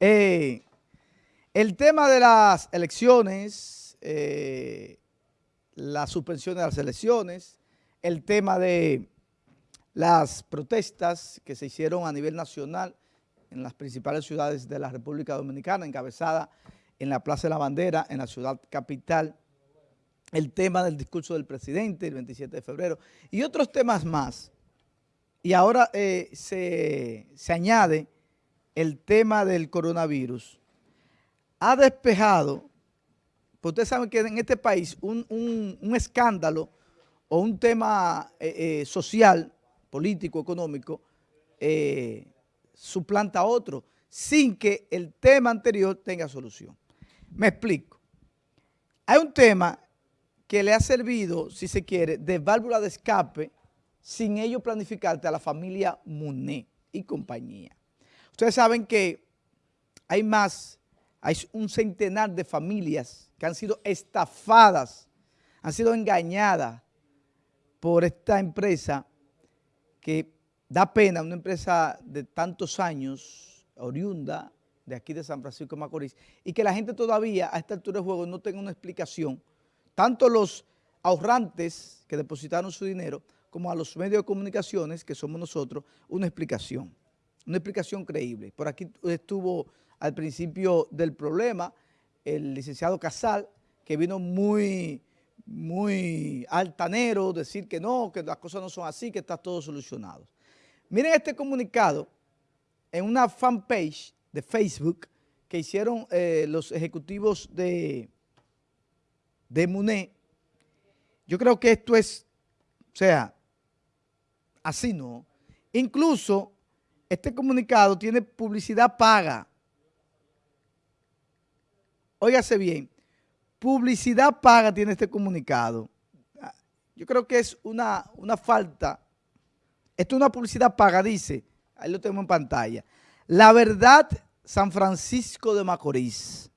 Eh, el tema de las elecciones, eh, la suspensión de las elecciones, el tema de las protestas que se hicieron a nivel nacional en las principales ciudades de la República Dominicana, encabezada en la Plaza de la Bandera, en la ciudad capital, el tema del discurso del presidente el 27 de febrero y otros temas más. Y ahora eh, se, se añade el tema del coronavirus, ha despejado, pues ustedes saben que en este país un, escándalo o un tema eh, eh, social, político, económico, eh, suplanta a otro, sin que el tema anterior tenga solución. Me explico. Hay un tema que le ha servido, si se quiere, de válvula de escape, sin ello planificarte a la familia Muné y compañía. Ustedes saben que hay más, hay un centenar de familias que han sido estafadas, han sido engañadas por esta empresa que da pena, una empresa de tantos años, oriunda de aquí de San Francisco de Macorís, y que la gente todavía a esta altura de juego no tenga una explicación, tanto los ahorrantes que depositaron su dinero, como a los medios de comunicaciones, que somos nosotros, una explicación una explicación creíble. Por aquí estuvo al principio del problema el licenciado Casal, que vino muy, muy altanero, decir que no, que las cosas no son así, que está todo solucionado. Miren este comunicado en una fanpage de Facebook que hicieron eh, los ejecutivos de, de MUNE. Yo creo que esto es, o sea, así no. Incluso este comunicado tiene publicidad paga. Óigase bien, publicidad paga tiene este comunicado. Yo creo que es una, una falta. Esto es una publicidad paga, dice, ahí lo tenemos en pantalla. La verdad, San Francisco de Macorís.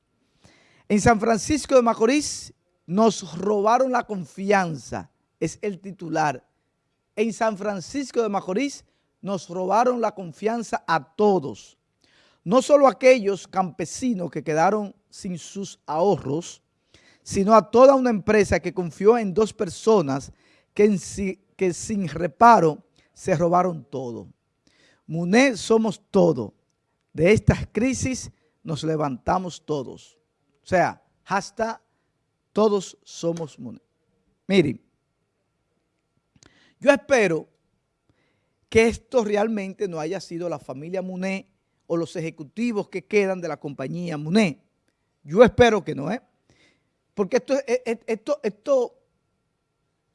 En San Francisco de Macorís nos robaron la confianza, es el titular. En San Francisco de Macorís nos robaron la confianza a todos. No solo a aquellos campesinos que quedaron sin sus ahorros, sino a toda una empresa que confió en dos personas que, que sin reparo se robaron todo. MUNE somos todo. De estas crisis nos levantamos todos. O sea, hasta todos somos MUNE. Miren, yo espero que esto realmente no haya sido la familia Muné o los ejecutivos que quedan de la compañía Muné. Yo espero que no, ¿eh? Porque esto, esto, esto,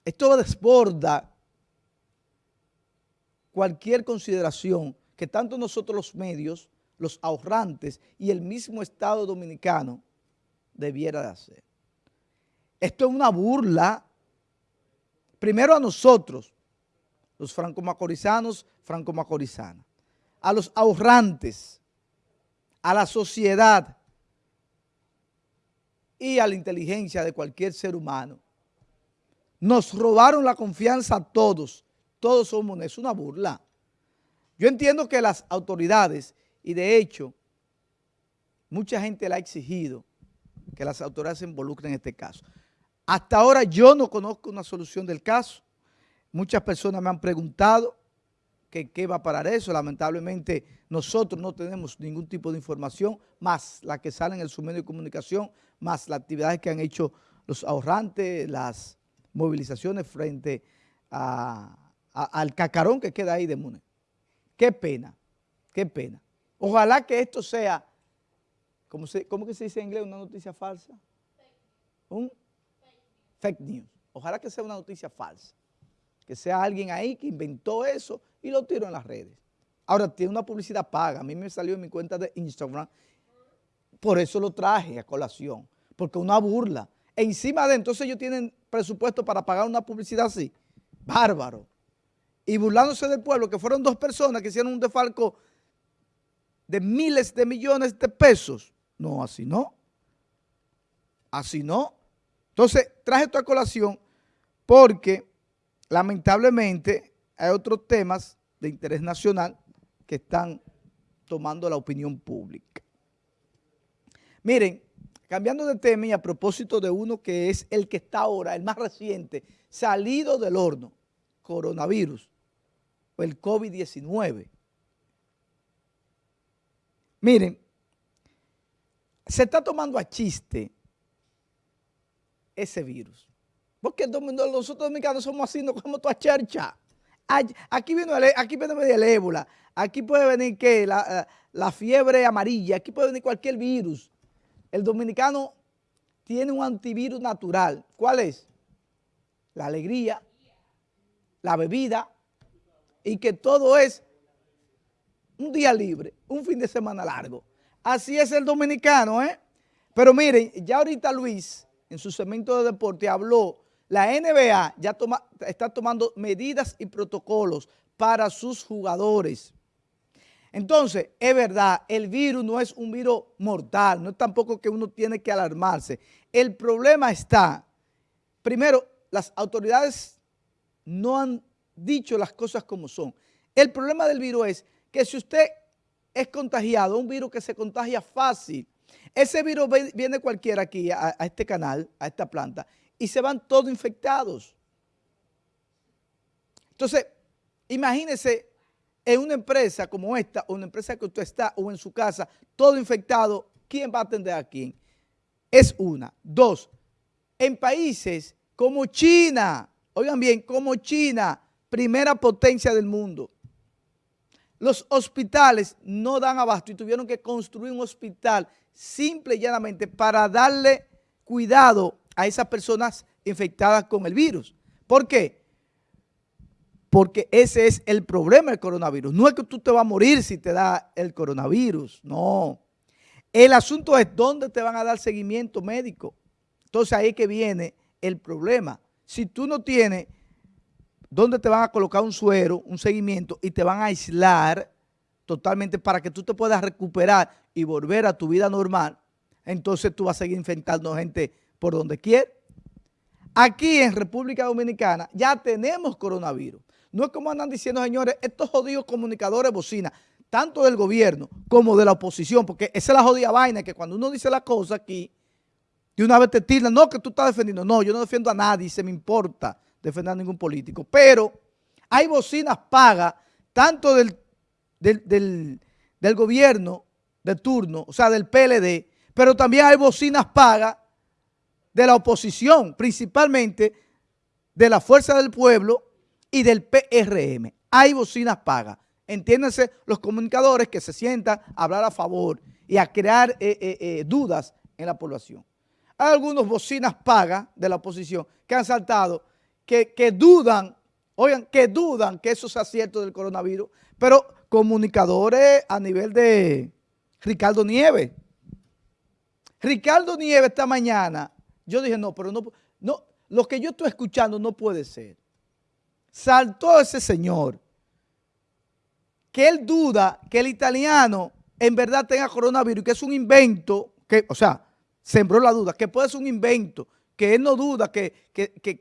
esto desborda cualquier consideración que tanto nosotros los medios, los ahorrantes y el mismo Estado Dominicano debiera de hacer. Esto es una burla, primero a nosotros, los franco-macorizanos, franco-macorizanas, a los ahorrantes, a la sociedad y a la inteligencia de cualquier ser humano. Nos robaron la confianza a todos, todos somos, es una burla. Yo entiendo que las autoridades, y de hecho, mucha gente le ha exigido que las autoridades se involucren en este caso. Hasta ahora yo no conozco una solución del caso. Muchas personas me han preguntado que qué va a parar eso. Lamentablemente nosotros no tenemos ningún tipo de información, más la que sale en el submedio de comunicación, más las actividades que han hecho los ahorrantes, las movilizaciones frente al cacarón que queda ahí de Mune. Qué pena, qué pena. Ojalá que esto sea, ¿cómo, se, que se dice en inglés? ¿Una noticia falsa? Un fake news. Ojalá que sea una noticia falsa que sea alguien ahí que inventó eso y lo tiró en las redes. Ahora, tiene una publicidad paga. A mí me salió en mi cuenta de Instagram. Por eso lo traje a colación. Porque una burla. encima de entonces ellos tienen presupuesto para pagar una publicidad así. Bárbaro. Y burlándose del pueblo, que fueron dos personas que hicieron un defalco de miles de millones de pesos. No, así no. Así no. Entonces, traje esto a colación porque lamentablemente hay otros temas de interés nacional que están tomando la opinión pública. Miren, cambiando de tema y a propósito de uno que es el que está ahora, el más reciente, salido del horno, coronavirus o el COVID-19. Miren, se está tomando a chiste ese virus. Porque nosotros dominicanos somos así, no como toda chercha. Aquí viene, el, aquí viene el ébola, aquí puede venir ¿qué? La, la fiebre amarilla, aquí puede venir cualquier virus. El dominicano tiene un antivirus natural. ¿Cuál es? La alegría, la bebida y que todo es un día libre, un fin de semana largo. Así es el dominicano, ¿eh? Pero miren, ya ahorita Luis, en su segmento de deporte, habló, la NBA ya está tomando medidas y protocolos para sus jugadores. Entonces, es verdad, el virus no es un virus mortal, no es tampoco que uno tiene que alarmarse. El problema está, primero, las autoridades no han dicho las cosas como son. El problema del virus es que si usted es contagiado, un virus que se contagia fácil. Ese virus viene cualquiera aquí a, este canal, a esta planta, y se van todos infectados. Entonces, imagínese en una empresa como esta, o una empresa que usted está, o en su casa, todo infectado, ¿quién va a atender a quién? Es una. Dos, en países como China, oigan bien, como China, primera potencia del mundo, los hospitales no dan abasto y tuvieron que construir un hospital simple y llanamente para darle cuidado a esas personas infectadas con el virus. ¿Por qué? Porque ese es el problema del coronavirus. No es que tú te vas a morir si te da el coronavirus, no. El asunto es dónde te van a dar seguimiento médico. Entonces ahí es que viene el problema. Si tú no tienes donde te van a colocar un suero, un seguimiento y te van a aislar totalmente para que tú te puedas recuperar y volver a tu vida normal, entonces tú vas a seguir infectando gente por donde quieras. Aquí en República Dominicana ya tenemos coronavirus. No es como andan diciendo, señores, estos jodidos comunicadores bocina, tanto del gobierno como de la oposición, porque esa es la jodida vaina, que cuando uno dice la cosa aquí, de una vez te tiran, no, que tú estás defendiendo. No, yo no defiendo a nadie, se me importa defender a ningún político, pero hay bocinas pagas tanto del, del, del, gobierno de turno, o sea, del PLD, pero también hay bocinas pagas de la oposición, principalmente de la Fuerza del Pueblo y del PRM. Hay bocinas pagas. Entiéndanse los comunicadores que se sientan a hablar a favor y a crear eh, eh, eh, dudas en la población. Hay algunos bocinas pagas de la oposición que han saltado que, dudan, oigan, que dudan que eso sea cierto del coronavirus, pero comunicadores a nivel de Ricardo Nieves. Ricardo Nieves esta mañana, yo dije, no, pero no, no, lo que yo estoy escuchando no puede ser. Saltó ese señor, que él duda que el italiano en verdad tenga coronavirus, que es un invento, que, o sea, sembró la duda, que puede ser un invento, que él no duda que,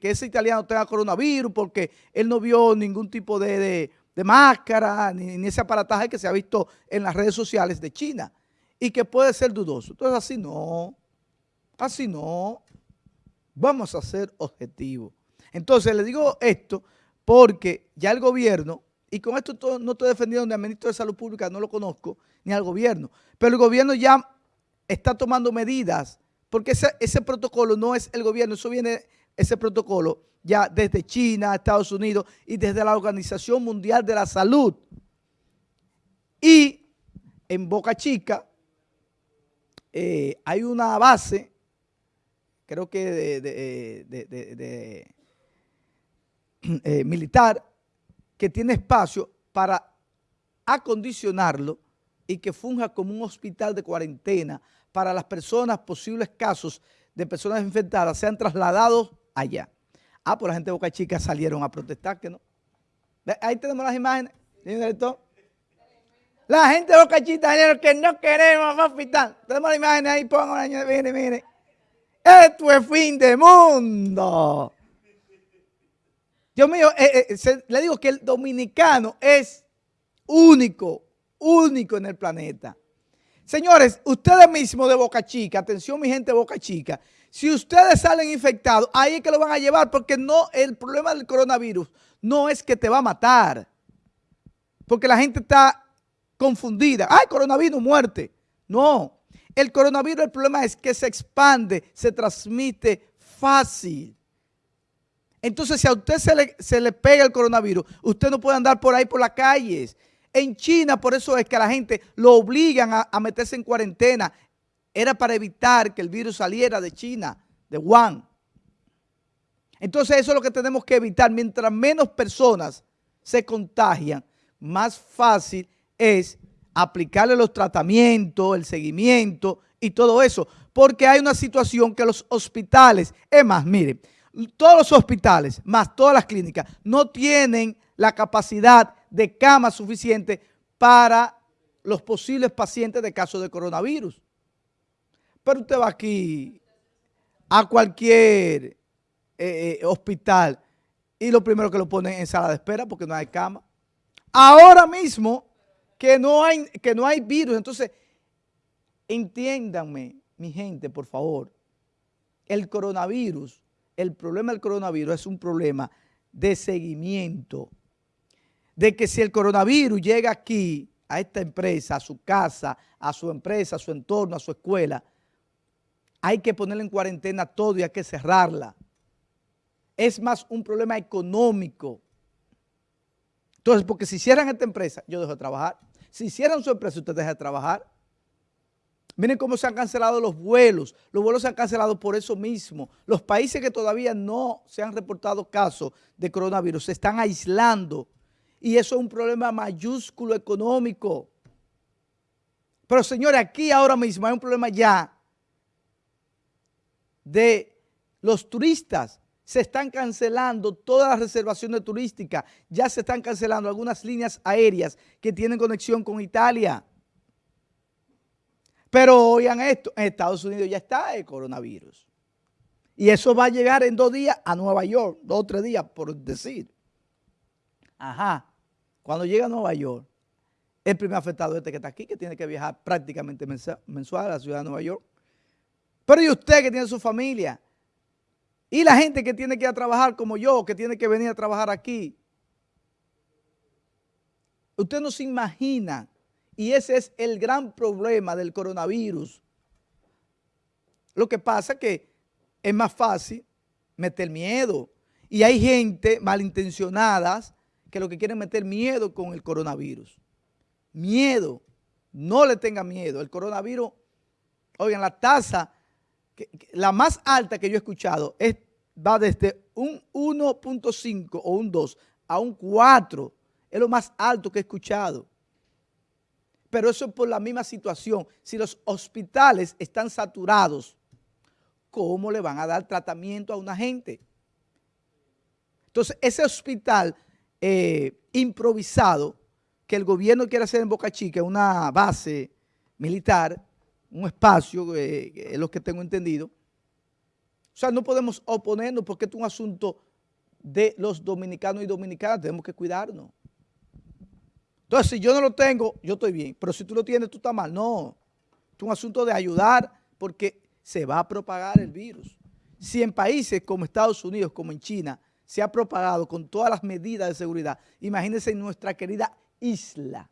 ese italiano tenga coronavirus porque él no vio ningún tipo de, máscara ni, ese aparataje que se ha visto en las redes sociales de China y que puede ser dudoso. Entonces así no, así no. Vamos a ser objetivos. Entonces le digo esto porque ya el gobierno, y con esto no estoy defendiendo ni al ministro de Salud Pública, no lo conozco, ni al gobierno, pero el gobierno ya está tomando medidas porque ese, protocolo no es el gobierno, eso viene, ese protocolo ya desde China, Estados Unidos y desde la Organización Mundial de la Salud. Y en Boca Chica eh, hay una base, creo que de, eh, militar, que tiene espacio para acondicionarlo y que funja como un hospital de cuarentena para las personas, posibles casos de personas infectadas, sean trasladados allá. Ah, pues la gente de Boca Chica salieron a protestar, que no. Ahí tenemos las imágenes, La gente de Boca Chica, que no queremos hospital. Tenemos las imágenes ahí, pongan, mire, mire. Esto es fin de mundo. Dios mío, eh, eh, le digo que el dominicano es único, único en el planeta. Señores, ustedes mismos de Boca Chica, atención mi gente de Boca Chica, si ustedes salen infectados, ahí es que lo van a llevar porque no, el problema del coronavirus no es que te va a matar, porque la gente está confundida. ¡Ay, coronavirus, muerte! No, el coronavirus el problema es que se expande, se transmite fácil. Entonces, si a usted se le, se le pega el coronavirus, usted no puede andar por ahí por las calles. En China, por eso es que a la gente lo obligan a, meterse en cuarentena. Era para evitar que el virus saliera de China, de Wuhan. Entonces eso es lo que tenemos que evitar. Mientras menos personas se contagian, más fácil es aplicarle los tratamientos, el seguimiento y todo eso. Porque hay una situación que los hospitales, es más, mire, todos los hospitales, más todas las clínicas, no tienen la capacidad de cama suficiente para los posibles pacientes de caso de coronavirus. Pero usted va aquí a cualquier eh, eh, hospital y lo primero que lo ponen en sala de espera porque no hay cama. Ahora mismo que no hay, que no hay virus, entonces entiéndanme, mi gente, por favor, el coronavirus el problema del coronavirus es un problema de seguimiento, de que si el coronavirus llega aquí, a esta empresa, a su casa, a su empresa, a su entorno, a su escuela, hay que ponerle en cuarentena todo y hay que cerrarla. Es más un problema económico. Entonces, porque si cierran esta empresa, yo dejo de trabajar. Si cierran su empresa, usted deja de trabajar. Miren cómo se han cancelado los vuelos. Los vuelos se han cancelado por eso mismo. Los países que todavía no se han reportado casos de coronavirus se están aislando. Y eso es un problema mayúsculo económico. Pero señores, aquí ahora mismo hay un problema ya de los turistas. Se están cancelando todas las reservaciones turísticas. Ya se están cancelando algunas líneas aéreas que tienen conexión con Italia. Pero oigan esto, en Estados Unidos ya está el coronavirus. Y eso va a llegar en dos días a Nueva York, dos o tres días por decir. Ajá, cuando llega a Nueva York, el primer afectado este que está aquí, que tiene que viajar prácticamente mensual a la ciudad de Nueva York. Pero y usted que tiene su familia, y la gente que tiene que ir a trabajar como yo, que tiene que venir a trabajar aquí. Usted no se imagina y ese es el gran problema del coronavirus. Lo que pasa es que es más fácil meter miedo. Y hay gente malintencionadas que lo que quieren meter miedo con el coronavirus. Miedo. No le tenga miedo. El coronavirus, oigan, la tasa, la más alta que yo he escuchado es, va desde un 1.5 o un 2 a un 4. Es lo más alto que he escuchado pero eso es por la misma situación. Si los hospitales están saturados, ¿cómo le van a dar tratamiento a una gente? Entonces, ese hospital eh, improvisado que el gobierno quiere hacer en Boca Chica, una base militar, un espacio, eh, es lo que tengo entendido. O sea, no podemos oponernos porque es un asunto de los dominicanos y dominicanas, tenemos que cuidarnos. Entonces, si yo no lo tengo, yo estoy bien. Pero si tú lo tienes, tú estás mal. No. Es un asunto de ayudar porque se va a propagar el virus. Si en países como Estados Unidos, como en China, se ha propagado con todas las medidas de seguridad, imagínense en nuestra querida isla.